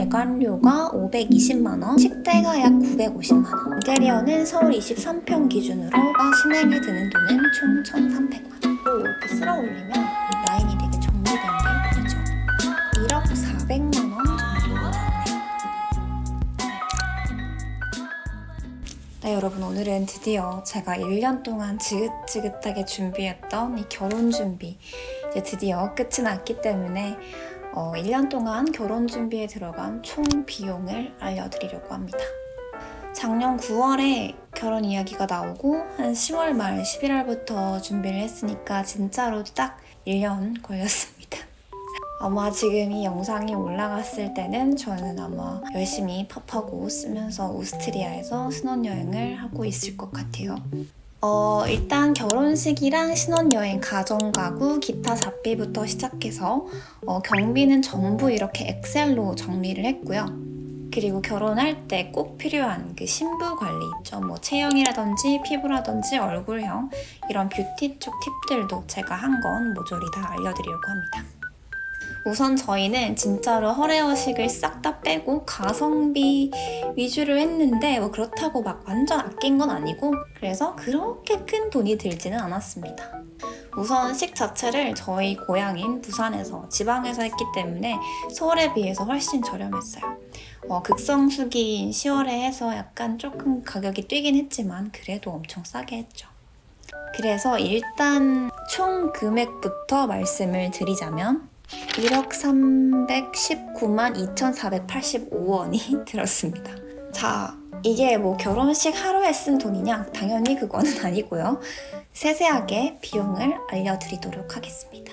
대관료가 520만원, 식대가 약 950만원, 인테리어는 서울 23평 기준으로 신행에 드는 돈은 총 1,300만원. 이렇게 쓸어 올리면 이 라인이 되게 정리된 게 보이죠? 1억 400만원 정도 나오네요. 네 여러분 오늘은 드디어 제가 1년 동안 지긋지긋하게 준비했던 이 결혼 준비 이제 드디어 끝이 났기 때문에 어, 1년 동안 결혼 준비에 들어간 총 비용을 알려드리려고 합니다. 작년 9월에 결혼 이야기가 나오고 한 10월 말 11월부터 준비를 했으니까 진짜로 딱 1년 걸렸습니다. 아마 지금 이 영상이 올라갔을 때는 저는 아마 열심히 팝하고 쓰면서 오스트리아에서 신혼여행을 하고 있을 것 같아요. 어, 일단 결혼식이랑 신혼여행, 가정가구, 기타 잡비부터 시작해서 어, 경비는 전부 이렇게 엑셀로 정리를 했고요. 그리고 결혼할 때 꼭 필요한 그 신부 관리 있죠. 뭐 체형이라든지 피부라든지 얼굴형 이런 뷰티 쪽 팁들도 제가 한 건 모조리 다 알려드리려고 합니다. 우선 저희는 진짜로 허례허식을 싹 다 빼고 가성비 위주로 했는데 뭐 그렇다고 막 완전 아낀 건 아니고 그래서 그렇게 큰 돈이 들지는 않았습니다. 우선 식 자체를 저희 고향인 부산에서 지방에서 했기 때문에 서울에 비해서 훨씬 저렴했어요. 어, 극성수기인 10월에 해서 약간 조금 가격이 뛰긴 했지만 그래도 엄청 싸게 했죠. 그래서 일단 총 금액부터 말씀을 드리자면 1억 319만 2,485원이 들었습니다. 자, 이게 뭐 결혼식 하루에 쓴 돈이냐? 당연히 그거는 아니고요. 세세하게 비용을 알려드리도록 하겠습니다.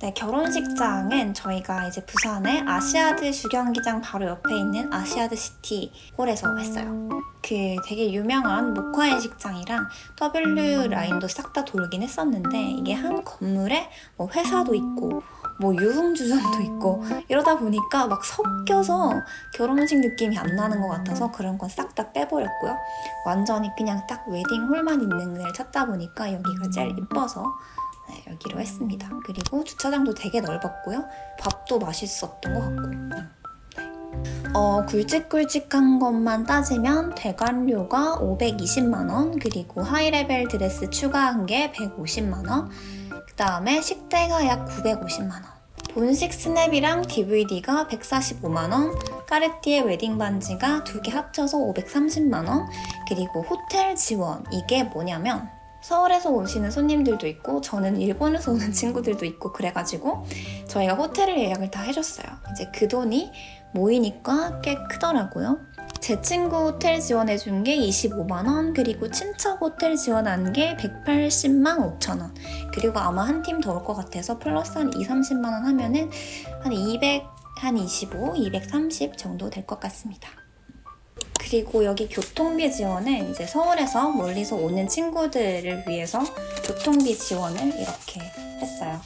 네, 결혼식장은 저희가 이제 부산의 아시아드 주경기장 바로 옆에 있는 아시아드 시티 홀에서 했어요. 그 되게 유명한 목화의 식장이랑 W 라인도 싹 다 돌긴 했었는데 이게 한 건물에 뭐 회사도 있고 뭐 유흥주점도 있고 이러다 보니까 막 섞여서 결혼식 느낌이 안 나는 것 같아서 그런 건 싹 다 빼버렸고요. 완전히 그냥 딱 웨딩홀만 있는 걸 찾다 보니까 여기가 제일 이뻐서 네, 여기로 했습니다. 그리고 주차장도 되게 넓었고요. 밥도 맛있었던 것 같고 네. 어, 굵직굵직한 것만 따지면 대관료가 520만원 그리고 하이레벨 드레스 추가한 게 150만원 그 다음에 식대가 약 950만원 본식 스냅이랑 DVD가 145만원 까르띠에 웨딩 반지가 두 개 합쳐서 530만원 그리고 호텔 지원 이게 뭐냐면 서울에서 오시는 손님들도 있고 저는 일본에서 오는 친구들도 있고 그래가지고 저희가 호텔을 예약을 다 해줬어요. 이제 그 돈이 모이니까 꽤 크더라고요. 제 친구 호텔 지원해준 게 25만원 그리고 친척 호텔 지원한 게 180만 5천원 그리고 아마 한 팀 더 올 것 같아서 플러스 한 2, 30만원 하면은 한 200, 한 25, 230 정도 될 것 같습니다. 그리고 여기 교통비 지원은 이제 서울에서 멀리서 오는 친구들을 위해서 교통비 지원을 이렇게 했어요.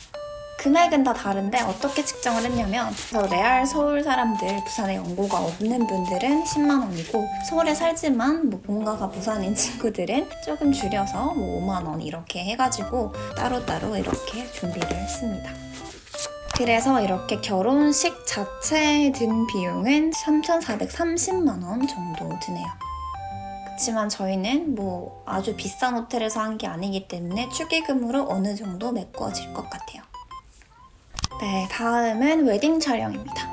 금액은 다 다른데 어떻게 측정을 했냐면 레알 서울 사람들 부산에 연고가 없는 분들은 10만 원이고 서울에 살지만 뭐 본가가 부산인 친구들은 조금 줄여서 뭐 5만 원 이렇게 해가지고 따로따로 이렇게 준비를 했습니다. 그래서 이렇게 결혼식 자체에 든 비용은 3,430만 원 정도 드네요. 그렇지만 저희는 뭐 아주 비싼 호텔에서 한 게 아니기 때문에 축의금으로 어느 정도 메꿔질 것 같아요. 네, 다음은 웨딩 촬영입니다.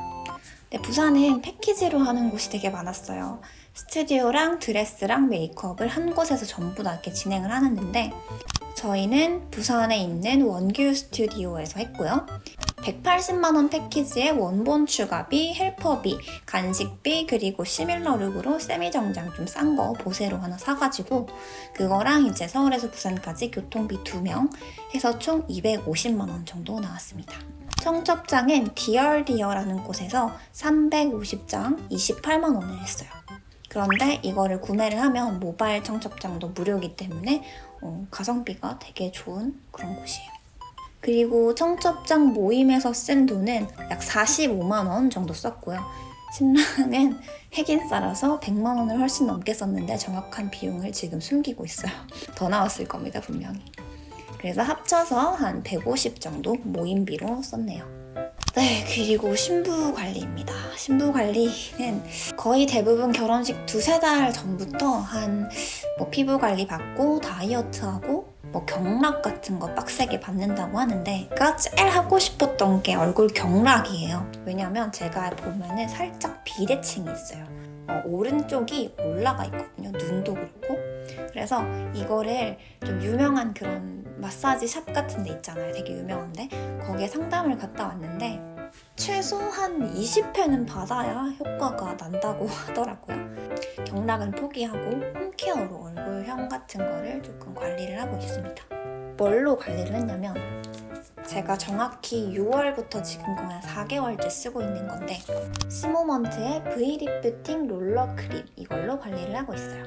네, 부산은 패키지로 하는 곳이 되게 많았어요. 스튜디오랑 드레스랑 메이크업을 한 곳에서 전부 다 이렇게 진행을 하는데 저희는 부산에 있는 원규 스튜디오에서 했고요. 180만원 패키지에 원본 추가비, 헬퍼비, 간식비, 그리고 similar look으로 세미정장 좀 싼 거 보세로 하나 사가지고 그거랑 이제 서울에서 부산까지 교통비 2명 해서 총 250만원 정도 나왔습니다. 청첩장은 디얼디어라는 곳에서 350장 28만원을 했어요. 그런데 이거를 구매를 하면 모바일 청첩장도 무료이기 때문에 어, 가성비가 되게 좋은 그런 곳이에요. 그리고 청첩장 모임에서 쓴 돈은 약 45만 원 정도 썼고요. 신랑은 핵인싸라서 100만 원을 훨씬 넘게 썼는데 정확한 비용을 지금 숨기고 있어요. 더 나왔을 겁니다, 분명히. 그래서 합쳐서 한 150 정도 모임비로 썼네요. 네, 그리고 신부 관리입니다. 신부 관리는 거의 대부분 결혼식 두세 달 전부터 한 뭐 피부 관리 받고 다이어트하고 뭐 경락 같은 거 빡세게 받는다고 하는데 제가 제일 하고 싶었던 게 얼굴 경락이에요. 왜냐면 제가 보면은 살짝 비대칭이 있어요. 어, 오른쪽이 올라가 있거든요. 눈도 그렇고. 그래서 이거를 좀 유명한 그런 마사지 샵 같은 데 있잖아요. 되게 유명한데 거기에 상담을 갔다 왔는데 최소한 20회는 받아야 효과가 난다고 하더라고요. 경락은 포기하고 home care로 얼굴형 같은 거를 조금 관리를 하고 있습니다. 뭘로 관리를 했냐면 제가 정확히 6월부터 지금 거의 한 4개월째 쓰고 있는 건데 시모먼트의 V-lifting 롤러 크림 이걸로 관리를 하고 있어요.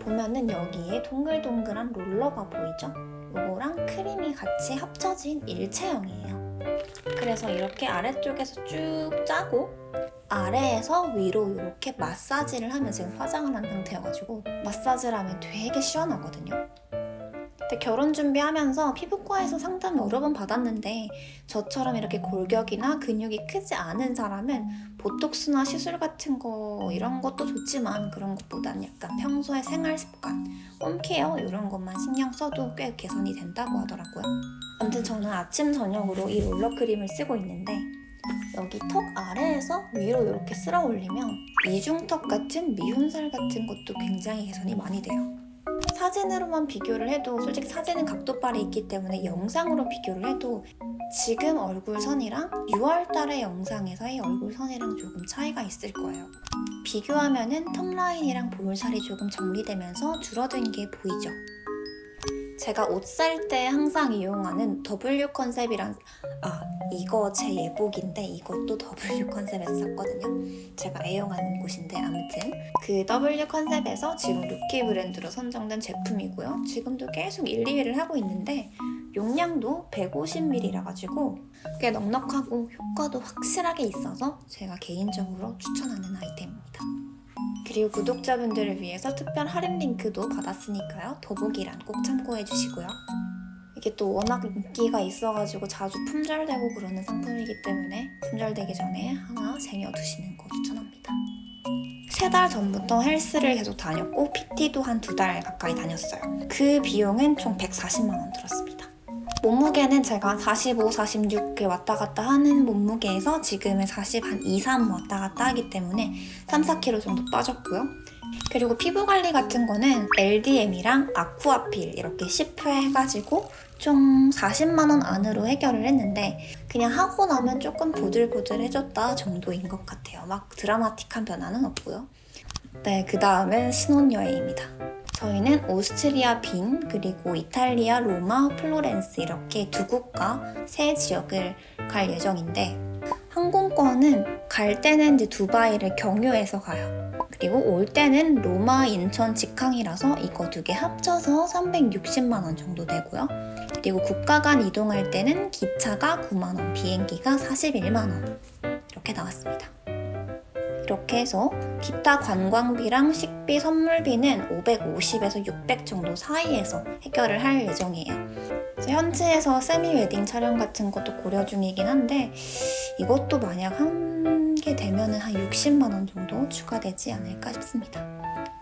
보면은 여기에 동글동글한 롤러가 보이죠? 이거랑 크림이 같이 합쳐진 일체형이에요. 그래서 이렇게 아래쪽에서 쭉 짜고 아래에서 위로 이렇게 마사지를 하면 지금 화장을 한 상태여가지고 마사지를 하면 되게 시원하거든요. 근데 결혼 준비하면서 피부과에서 상담 여러 번 받았는데 저처럼 이렇게 골격이나 근육이 크지 않은 사람은 보톡스나 시술 같은 거 이런 것도 좋지만 그런 것보다는 약간 평소의 생활 습관, 홈케어 이런 것만 신경 써도 꽤 개선이 된다고 하더라고요. 아무튼 저는 아침 저녁으로 이 롤러 크림을 쓰고 있는데 여기 턱 아래에서 위로 이렇게 쓸어 올리면 이중턱 같은 미훈살 같은 것도 굉장히 개선이 많이 돼요. 사진으로만 비교를 해도 솔직히 사진은 각도빨이 있기 때문에 영상으로 비교를 해도 지금 얼굴선이랑 6월달의 영상에서의 얼굴선이랑 조금 차이가 있을 거예요. 비교하면 은 턱 라인이랑 볼살이 조금 정리되면서 줄어든 게 보이죠? 제가 옷 살 때 항상 이용하는 W 컨셉이란 아 이거 제 예복인데 이것도 W 컨셉에서 샀거든요. 제가 애용하는 곳인데 아무튼. 그 W 컨셉에서 지금 루키 브랜드로 선정된 제품이고요. 지금도 계속 1, 2위를 하고 있는데 용량도 150ml라 가지고 꽤 넉넉하고 효과도 확실하게 있어서 제가 개인적으로 추천하는 아이템입니다 그리고 구독자분들을 위해서 특별 할인 링크도 받았으니까요. 더보기란 꼭 참고해 주시고요. 이게 또 워낙 인기가 있어가지고 자주 품절되고 그러는 상품이기 때문에 품절되기 전에 하나 쟁여두시는 거 추천합니다. 세 달 전부터 헬스를 계속 다녔고 PT도 한 두 달 가까이 다녔어요. 그 비용은 총 140만 원 들었습니다. 몸무게는 제가 45, 46에 왔다 갔다 하는 몸무게에서 지금은 40, 한 2, 3 왔다 갔다 하기 때문에 3, 4kg 정도 빠졌고요. 그리고 피부 관리 같은 거는 LDM이랑 아쿠아필 이렇게 10회 해가지고 총 40만원 안으로 해결을 했는데 그냥 하고 나면 조금 보들보들해졌다 정도인 것 같아요. 막 드라마틱한 변화는 없고요. 네, 그 다음은 신혼여행입니다. 저희는 오스트리아 빈, 그리고 이탈리아 로마, 플로렌스 이렇게 두 국가 세 지역을 갈 예정인데 항공권은 갈 때는 이제 두바이를 경유해서 가요. 그리고 올 때는 로마, 인천, 직항이라서 이거 두 개 합쳐서 360만 원 정도 되고요. 그리고 국가 간 이동할 때는 기차가 9만 원, 비행기가 41만 원 이렇게 나왔습니다. 이렇게 해서 기타 관광비랑 식비, 선물비는 550에서 600 정도 사이에서 해결을 할 예정이에요. 현지에서 세미 웨딩 촬영 같은 것도 고려 중이긴 한데 이것도 만약 한 게 되면 한 60만 원 정도 추가되지 않을까 싶습니다.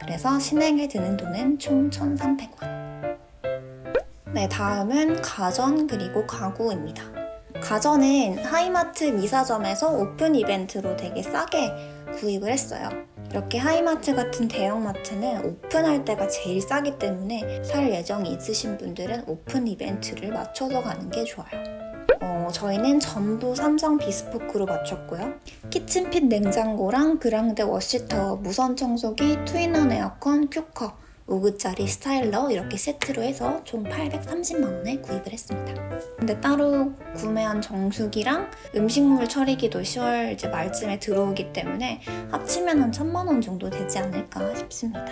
그래서 신행에 드는 돈은 총 1,300원. 네, 다음은 가전 그리고 가구입니다. 가전은 하이마트 미사점에서 오픈 이벤트로 되게 싸게 구입을 했어요. 이렇게 하이마트 같은 대형마트는 오픈할 때가 제일 싸기 때문에 살 예정이 있으신 분들은 오픈 이벤트를 맞춰서 가는 게 좋아요. 어, 저희는 전부 삼성 비스포크로 맞췄고요. 키친핏 냉장고랑 그랑데 워시터, 무선 청소기, two in one 에어컨, 큐커 5구짜리 스타일러 이렇게 세트로 해서 총 830만원에 구입을 했습니다. 근데 따로 구매한 정수기랑 음식물 처리기도 10월 이제 말쯤에 들어오기 때문에 합치면 한 1000만원 정도 되지 않을까 싶습니다.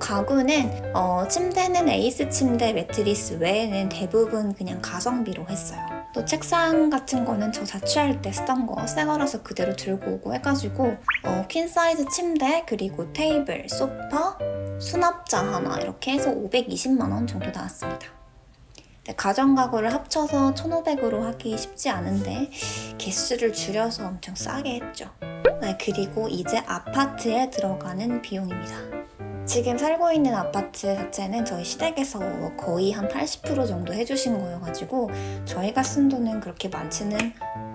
가구는 어, 침대는 에이스 침대 매트리스 외에는 대부분 그냥 가성비로 했어요. 또 책상 같은 거는 저 자취할 때 쓰던 거 새 거라서 그대로 들고 오고 해가지고 어, 퀸 사이즈 침대 그리고 테이블, 소파, 수납자 하나 이렇게 해서 520만 원 정도 나왔습니다. 가정가구를 합쳐서 1,500으로 하기 쉽지 않은데 개수를 줄여서 엄청 싸게 했죠. 네, 그리고 이제 아파트에 들어가는 비용입니다. 지금 살고 있는 아파트 자체는 저희 시댁에서 거의 한 80% 정도 해주신 거여가지고 저희가 쓴 돈은 그렇게 많지는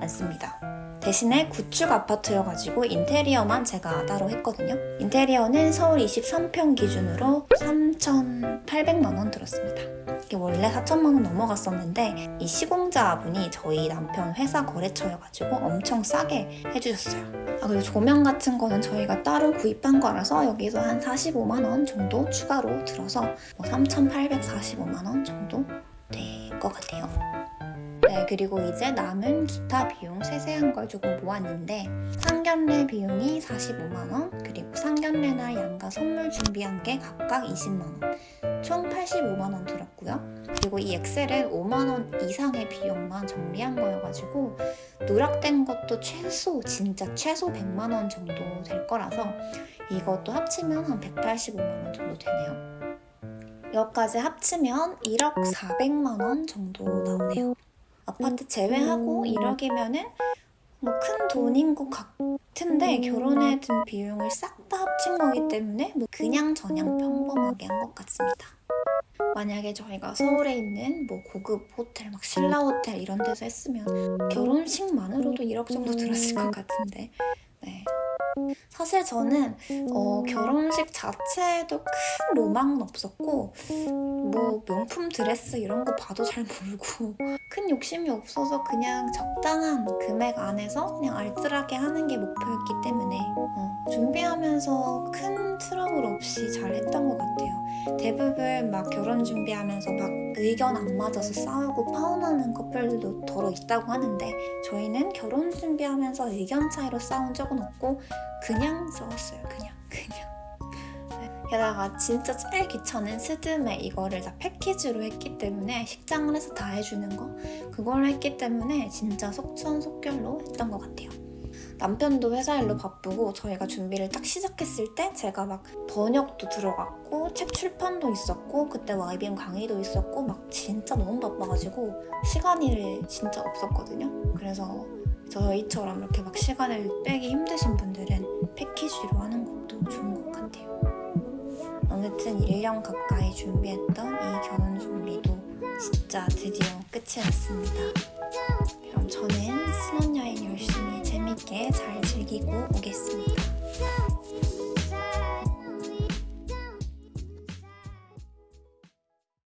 않습니다. 대신에 구축 아파트여가지고 인테리어만 제가 따로 했거든요. 인테리어는 서울 23평 기준으로 3,800만 원 들었습니다. 이게 원래 4천만 원 넘어갔었는데 이 시공자분이 저희 남편 회사 거래처여가지고 엄청 싸게 해주셨어요. 아 그리고 조명 같은 거는 저희가 따로 구입한 거라서 여기서 한 45만 원 정도 추가로 들어서 뭐 3,845만 원 정도 될 것 같아요. 네, 그리고 이제 남은 기타 비용 세세한 걸 조금 모았는데 상견례 비용이 45만원 그리고 상견례나 양가 선물 준비한 게 각각 20만원. 총 85만원 들었고요. 그리고 이 엑셀은 5만원 이상의 비용만 정리한 거여가지고 누락된 것도 최소 진짜 최소 100만원 정도 될 거라서 이것도 합치면 한 185만원 정도 되네요. 여기까지 합치면 1억 400만원 정도 나오네요 아파트 제외하고 1억이면은 뭐 큰 돈인 것 같은데 결혼에 든 비용을 싹 다 합친 거기 때문에 뭐 그냥 저냥 평범하게 한 것 같습니다. 만약에 저희가 서울에 있는 뭐 고급 호텔, 막 신라 호텔 이런 데서 했으면 결혼식만으로도 1억 정도 들었을 것 같은데 네. 사실 저는 어, 결혼식 자체에도 큰 로망은 없었고 뭐 명품 드레스 이런 거 봐도 잘 모르고 큰 욕심이 없어서 그냥 적당한 금액 안에서 그냥 알뜰하게 하는 게 목표였기 때문에 어, 준비하면서 큰 트러블 없이 잘 했던 것 같아요. 대부분 막 결혼 준비하면서 막 의견 안 맞아서 싸우고 파혼하는 커플들도 더러 있다고 하는데 저희는 결혼 준비하면서 의견 차이로 싸운 적은 없고 그냥 싸웠어요. 그냥 그냥. 게다가 진짜 제일 귀찮은 스드메 이거를 다 패키지로 했기 때문에 식장을 해서 다 해주는 거 그걸 했기 때문에 진짜 속천속결로 했던 것 같아요. 남편도 회사 일로 바쁘고 저희가 준비를 딱 시작했을 때 제가 막 번역도 들어갔고 책 출판도 있었고 그때 YBM 강의도 있었고 막 진짜 너무 바빠가지고 시간이 진짜 없었거든요. 그래서 저희처럼 이렇게 막 시간을 빼기 힘드신 분들은 패키지로 하는 것도 좋은 것 같아요. 아무튼 1년 가까이 준비했던 이 결혼 준비도 진짜 드디어 끝이 났습니다. 저는 신혼여행 열심히 재밌게 잘 즐기고 오겠습니다.